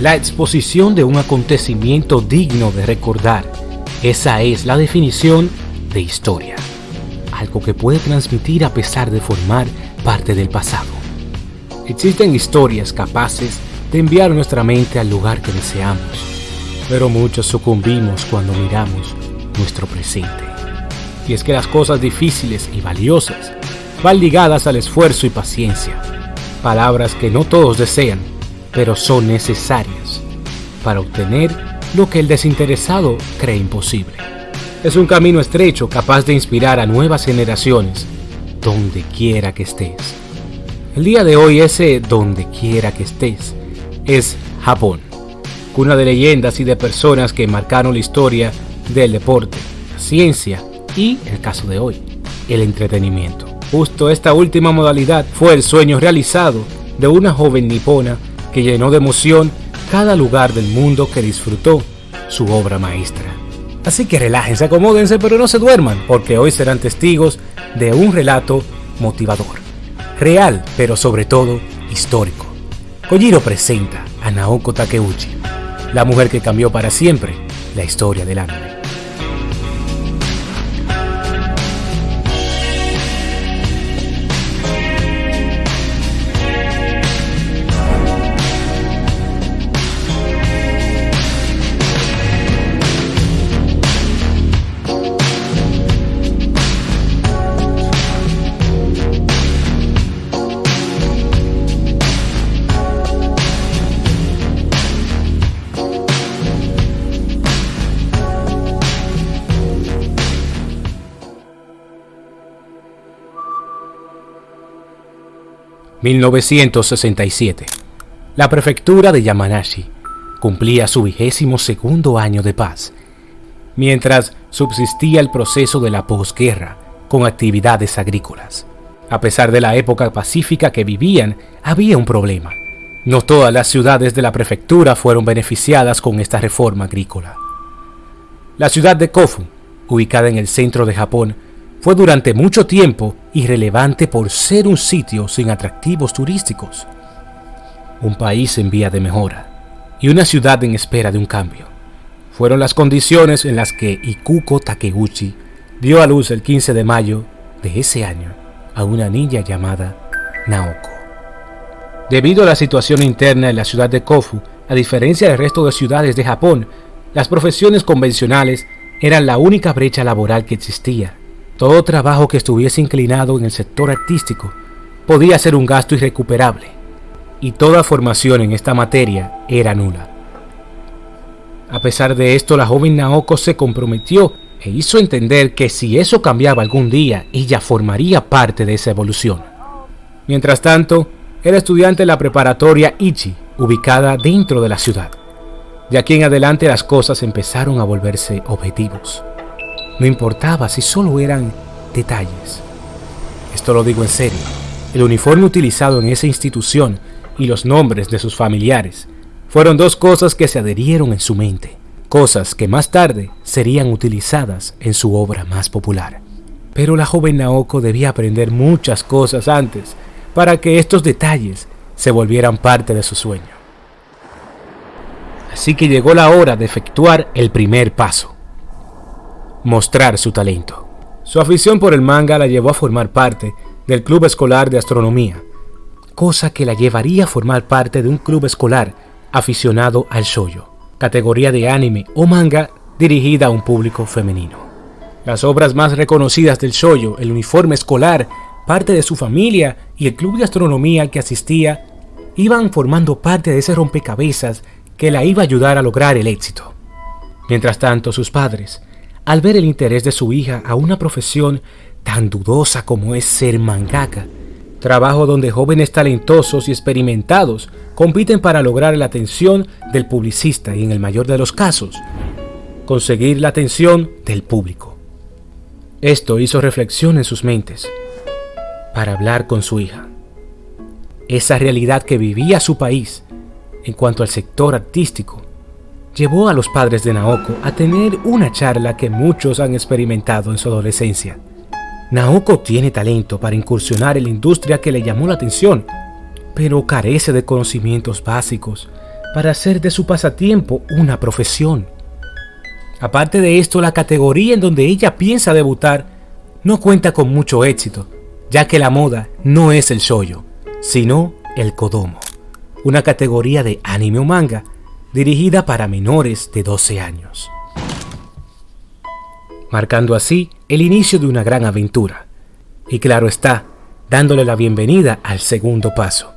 la exposición de un acontecimiento digno de recordar. Esa es la definición de historia, algo que puede transmitir a pesar de formar parte del pasado. Existen historias capaces de enviar nuestra mente al lugar que deseamos, pero muchos sucumbimos cuando miramos nuestro presente. Y es que las cosas difíciles y valiosas van ligadas al esfuerzo y paciencia, palabras que no todos desean, pero son necesarias para obtener lo que el desinteresado cree imposible. Es un camino estrecho capaz de inspirar a nuevas generaciones donde quiera que estés. El día de hoy ese donde quiera que estés es Japón, cuna de leyendas y de personas que marcaron la historia del deporte, la ciencia y, el caso de hoy, el entretenimiento. Justo esta última modalidad fue el sueño realizado de una joven nipona que llenó de emoción cada lugar del mundo que disfrutó su obra maestra. Así que relájense, acomódense, pero no se duerman, porque hoy serán testigos de un relato motivador. Real, pero sobre todo histórico. Kojiro presenta a Naoko Takeuchi, la mujer que cambió para siempre la historia del anime. 1967. La prefectura de Yamanashi cumplía su vigésimo segundo año de paz, mientras subsistía el proceso de la posguerra con actividades agrícolas. A pesar de la época pacífica que vivían, había un problema. No todas las ciudades de la prefectura fueron beneficiadas con esta reforma agrícola. La ciudad de Kofu, ubicada en el centro de Japón, fue durante mucho tiempo irrelevante por ser un sitio sin atractivos turísticos. Un país en vía de mejora y una ciudad en espera de un cambio. Fueron las condiciones en las que Ikuko Takeuchi dio a luz el 15 de mayo de ese año a una niña llamada Naoko. Debido a la situación interna en la ciudad de Kofu, a diferencia del resto de ciudades de Japón, las profesiones convencionales eran la única brecha laboral que existía todo trabajo que estuviese inclinado en el sector artístico podía ser un gasto irrecuperable, y toda formación en esta materia era nula. A pesar de esto, la joven Naoko se comprometió e hizo entender que si eso cambiaba algún día, ella formaría parte de esa evolución. Mientras tanto, era estudiante en la preparatoria Ichi, ubicada dentro de la ciudad. De aquí en adelante las cosas empezaron a volverse objetivos. No importaba si solo eran detalles. Esto lo digo en serio. El uniforme utilizado en esa institución y los nombres de sus familiares fueron dos cosas que se adherieron en su mente, cosas que más tarde serían utilizadas en su obra más popular. Pero la joven Naoko debía aprender muchas cosas antes para que estos detalles se volvieran parte de su sueño. Así que llegó la hora de efectuar el primer paso mostrar su talento. Su afición por el manga la llevó a formar parte del Club Escolar de Astronomía, cosa que la llevaría a formar parte de un club escolar aficionado al shoyo, categoría de anime o manga dirigida a un público femenino. Las obras más reconocidas del shoyo, el uniforme escolar, parte de su familia y el club de astronomía al que asistía iban formando parte de ese rompecabezas que la iba a ayudar a lograr el éxito. Mientras tanto, sus padres, al ver el interés de su hija a una profesión tan dudosa como es ser mangaka, trabajo donde jóvenes talentosos y experimentados compiten para lograr la atención del publicista y en el mayor de los casos, conseguir la atención del público. Esto hizo reflexión en sus mentes para hablar con su hija. Esa realidad que vivía su país en cuanto al sector artístico llevó a los padres de Naoko a tener una charla que muchos han experimentado en su adolescencia. Naoko tiene talento para incursionar en la industria que le llamó la atención, pero carece de conocimientos básicos para hacer de su pasatiempo una profesión. Aparte de esto, la categoría en donde ella piensa debutar no cuenta con mucho éxito, ya que la moda no es el shoyo, sino el kodomo, una categoría de anime o manga dirigida para menores de 12 años. Marcando así el inicio de una gran aventura. Y claro está, dándole la bienvenida al segundo paso,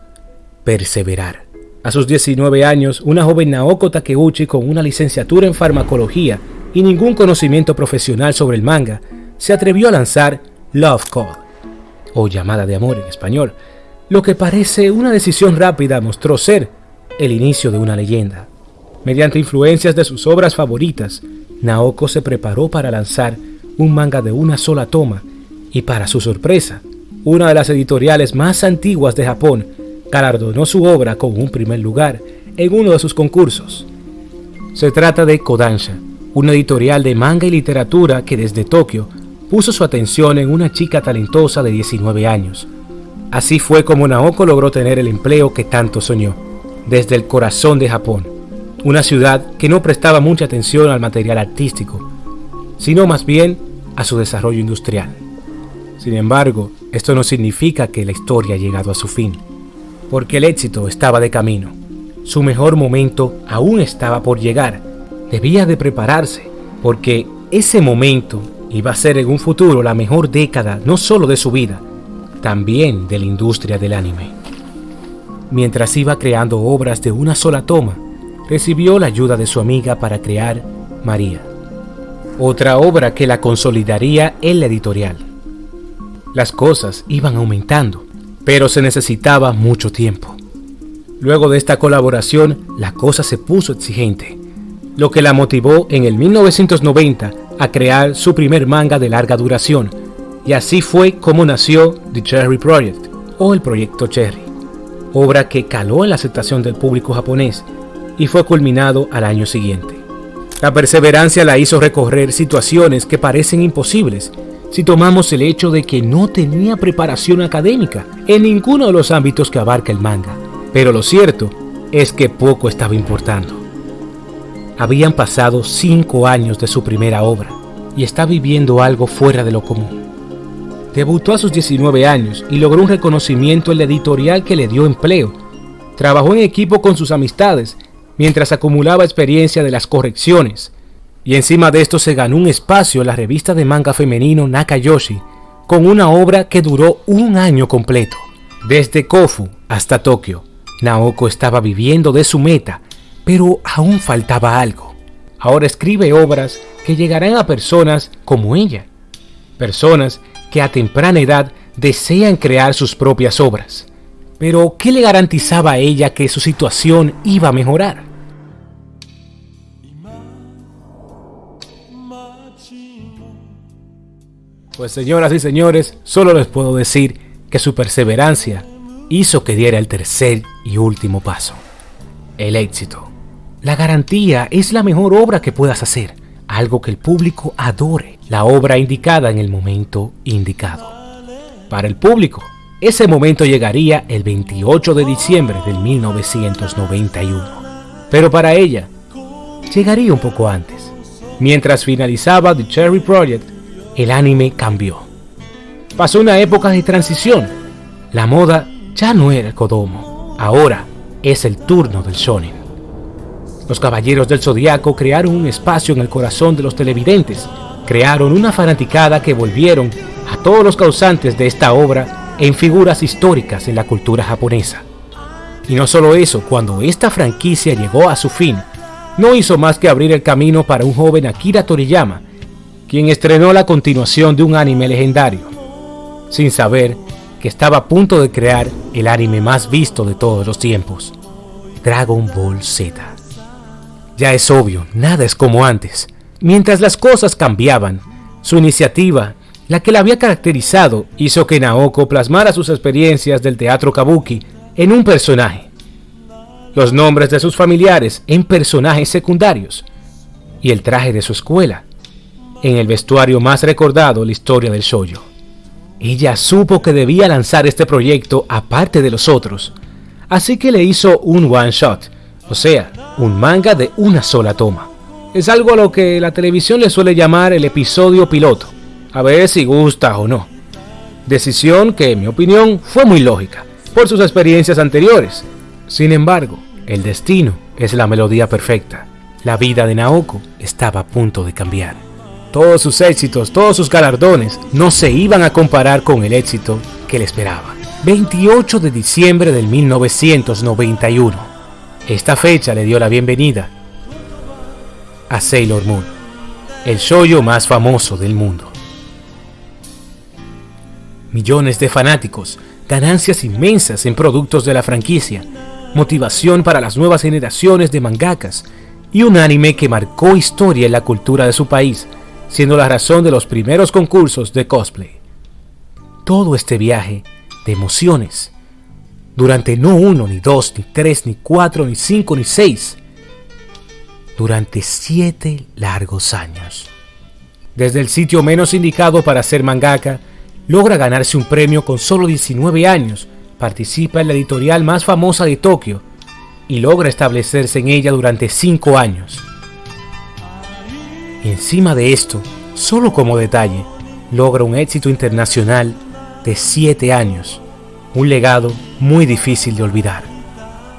perseverar. A sus 19 años, una joven Naoko Takeuchi con una licenciatura en farmacología y ningún conocimiento profesional sobre el manga, se atrevió a lanzar Love Call, o llamada de amor en español, lo que parece una decisión rápida mostró ser el inicio de una leyenda. Mediante influencias de sus obras favoritas, Naoko se preparó para lanzar un manga de una sola toma y para su sorpresa, una de las editoriales más antiguas de Japón galardonó su obra con un primer lugar en uno de sus concursos. Se trata de Kodansha, una editorial de manga y literatura que desde Tokio puso su atención en una chica talentosa de 19 años. Así fue como Naoko logró tener el empleo que tanto soñó, desde el corazón de Japón, una ciudad que no prestaba mucha atención al material artístico, sino más bien a su desarrollo industrial. Sin embargo, esto no significa que la historia ha llegado a su fin, porque el éxito estaba de camino. Su mejor momento aún estaba por llegar. Debía de prepararse, porque ese momento iba a ser en un futuro la mejor década no solo de su vida, también de la industria del anime. Mientras iba creando obras de una sola toma, recibió la ayuda de su amiga para crear María, otra obra que la consolidaría en la editorial. Las cosas iban aumentando, pero se necesitaba mucho tiempo. Luego de esta colaboración, la cosa se puso exigente, lo que la motivó en el 1990 a crear su primer manga de larga duración, y así fue como nació The Cherry Project, o el Proyecto Cherry, obra que caló en la aceptación del público japonés y fue culminado al año siguiente. La perseverancia la hizo recorrer situaciones que parecen imposibles si tomamos el hecho de que no tenía preparación académica en ninguno de los ámbitos que abarca el manga. Pero lo cierto es que poco estaba importando. Habían pasado cinco años de su primera obra y está viviendo algo fuera de lo común. Debutó a sus 19 años y logró un reconocimiento en la editorial que le dio empleo. Trabajó en equipo con sus amistades mientras acumulaba experiencia de las correcciones, y encima de esto se ganó un espacio en la revista de manga femenino Nakayoshi, con una obra que duró un año completo. Desde Kofu hasta Tokio, Naoko estaba viviendo de su meta, pero aún faltaba algo. Ahora escribe obras que llegarán a personas como ella, personas que a temprana edad desean crear sus propias obras. Pero, ¿qué le garantizaba a ella que su situación iba a mejorar? Pues señoras y señores, solo les puedo decir que su perseverancia hizo que diera el tercer y último paso. El éxito. La garantía es la mejor obra que puedas hacer, algo que el público adore, la obra indicada en el momento indicado. Para el público, ese momento llegaría el 28 de diciembre del 1991. Pero para ella, llegaría un poco antes. Mientras finalizaba The Cherry Project, el anime cambió. Pasó una época de transición. La moda ya no era el Kodomo, ahora es el turno del shonen. Los Caballeros del Zodiaco crearon un espacio en el corazón de los televidentes, crearon una fanaticada que volvieron a todos los causantes de esta obra en figuras históricas en la cultura japonesa. Y no solo eso, cuando esta franquicia llegó a su fin, no hizo más que abrir el camino para un joven Akira Toriyama, quien estrenó la continuación de un anime legendario, sin saber que estaba a punto de crear el anime más visto de todos los tiempos, Dragon Ball Z. Ya es obvio, nada es como antes. Mientras las cosas cambiaban, su iniciativa, la que la había caracterizado, hizo que Naoko plasmara sus experiencias del teatro kabuki en un personaje, los nombres de sus familiares en personajes secundarios y el traje de su escuela en el vestuario más recordado en la historia del shoyo. Ella supo que debía lanzar este proyecto aparte de los otros, así que le hizo un one shot, O sea, un manga de una sola toma. Es algo a lo que la televisión le suele llamar el episodio piloto, a ver si gusta o no. Decisión que, en mi opinión, fue muy lógica, por sus experiencias anteriores. Sin embargo, el destino es la melodía perfecta. La vida de Naoko estaba a punto de cambiar. Todos sus éxitos, todos sus galardones no se iban a comparar con el éxito que le esperaba. 28 de diciembre del 1991. Esta fecha le dio la bienvenida a Sailor Moon, el shoyo más famoso del mundo. Millones de fanáticos, ganancias inmensas en productos de la franquicia, motivación para las nuevas generaciones de mangakas y un anime que marcó historia en la cultura de su país, siendo la razón de los primeros concursos de cosplay. Todo este viaje de emociones, durante no uno, ni dos, ni tres, ni cuatro, ni cinco, ni seis, durante siete largos años. Desde el sitio menos indicado para ser mangaka, logra ganarse un premio con solo 19 años, participa en la editorial más famosa de Tokio y logra establecerse en ella durante 5 años. Encima de esto, solo como detalle, logra un éxito internacional de 7 años, un legado muy difícil de olvidar.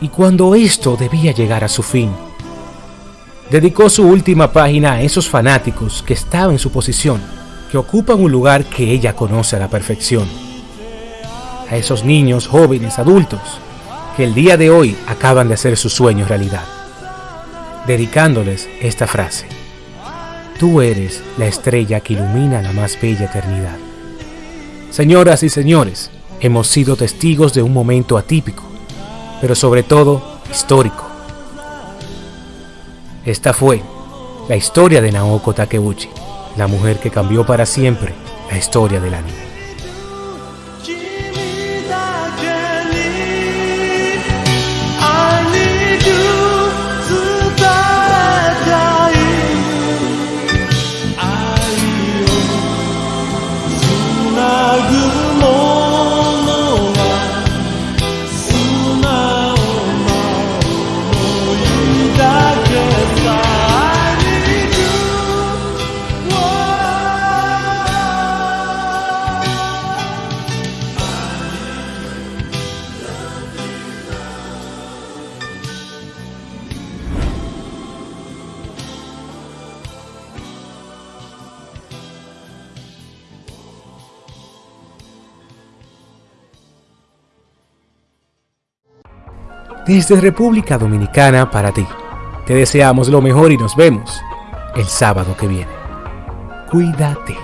Y cuando esto debía llegar a su fin, dedicó su última página a esos fanáticos que estaban en su posición, que ocupan un lugar que ella conoce a la perfección. A esos niños, jóvenes, adultos, que el día de hoy acaban de hacer su sueño realidad, dedicándoles esta frase. Tú eres la estrella que ilumina la más bella eternidad. Señoras y señores, hemos sido testigos de un momento atípico, pero sobre todo histórico. Esta fue la historia de Naoko Takeuchi, la mujer que cambió para siempre la historia del anime. Desde República Dominicana para ti. Te deseamos lo mejor y nos vemos el sábado que viene. Cuídate.